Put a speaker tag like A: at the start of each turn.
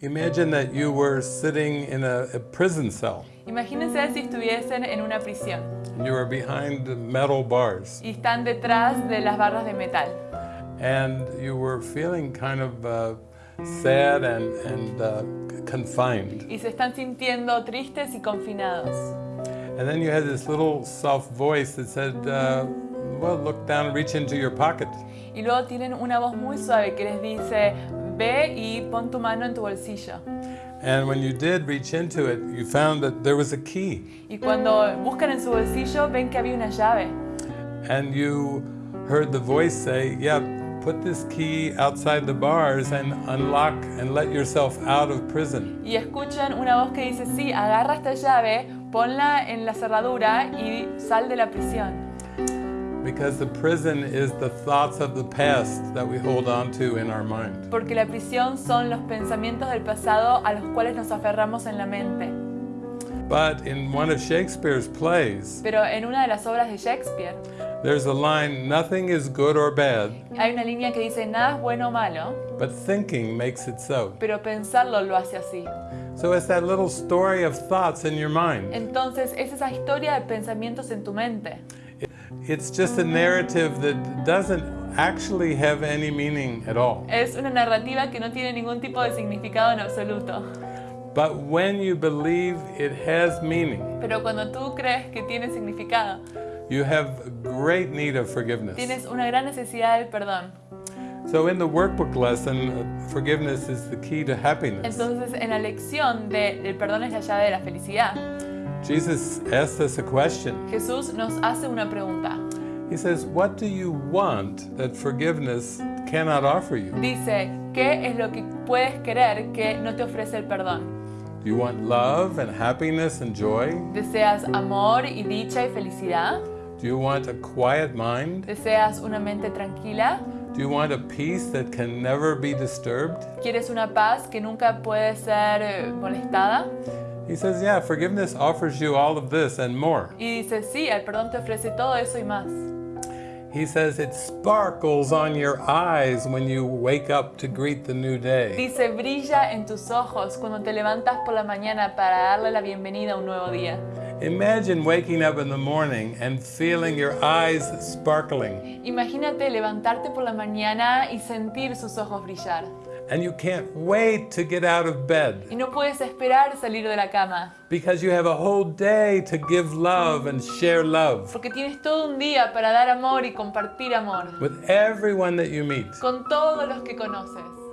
A: Imagine that you were sitting in a, a prison cell
B: Imagínense si estuviesen en una prisión
A: and you were behind metal bars
B: y están detrás de las barras de metal
A: and you were feeling kind of uh, sad and, and uh, confined.
B: y se están sintiendo tristes y confinados.
A: And then you had this little soft voice that said, uh, well, look down, reach into your pocket.
B: Y luego tienen una voz muy suave que les dice, ve y pon tu mano en tu bolsillo.
A: And when you did reach into it, you found that there was a key.
B: Y cuando buscan en su bolsillo ven que había una llave.
A: And you heard the voice say, yeah, put this key outside the bars and unlock and let yourself out of prison.
B: Y escuchan una voz que dice, sí, agarra esta llave, ponla en la cerradura y sal de la prisión.
A: Because the prison is the thoughts of the past that we hold on to in our mind.
B: Porque la prisión son los pensamientos del pasado a los cuales nos aferramos en la mente.
A: But in one of Shakespeare's plays,
B: Pero en una de las obras de Shakespeare
A: there's a line, nothing is good or bad,
B: hay una línea que dice, nada es bueno o malo,
A: but thinking makes it so.
B: pero pensarlo lo hace así.
A: So it's that little story of thoughts in your mind.
B: Entonces es esa historia de pensamientos en tu mente.
A: It's just a narrative that doesn't actually have any meaning at all.
B: Es una narrativa que no tiene ningún tipo de significado en absoluto.
A: But when you believe it has meaning,
B: Pero cuando tú crees que tiene significado,
A: you have great need of forgiveness.
B: tienes una gran necesidad del perdón.
A: So in the workbook lesson, uh, forgiveness is the key to happiness.
B: Entonces en la lección de el perdón es la llave de la felicidad,
A: Jesus asked us a question.
B: Jesús nos hace una pregunta.
A: He says, What do you want that forgiveness cannot offer you?
B: Dice, ¿qué es lo que puedes querer que no te ofrece el perdón?
A: Do you want love and happiness and joy?
B: ¿Deseas amor y dicha y felicidad?
A: Do you want a quiet mind?
B: ¿Deseas una mente tranquila?
A: Do you want a peace that can never be disturbed?
B: ¿Quieres una paz que nunca puede ser eh, molestada?
A: He says, Yeah, forgiveness offers you all of this and more.
B: Y dice, sí, el perdón te ofrece todo eso y más.
A: He says, It sparkles on your eyes when you wake up to greet the new day.
B: Dice, brilla en tus ojos cuando te levantas por la mañana para darle la bienvenida a un nuevo día.
A: Imagine waking up in the morning and feeling your eyes sparkling,
B: Imagínate levantarte por la mañana y sentir sus ojos brillar.
A: And you can't wait to get out of bed
B: Y no puedes esperar salir de la cama,
A: because you have a whole day to give love and share love
B: porque tienes todo un día para dar amor y compartir amor
A: with everyone that you meet.
B: con todos los que conoces.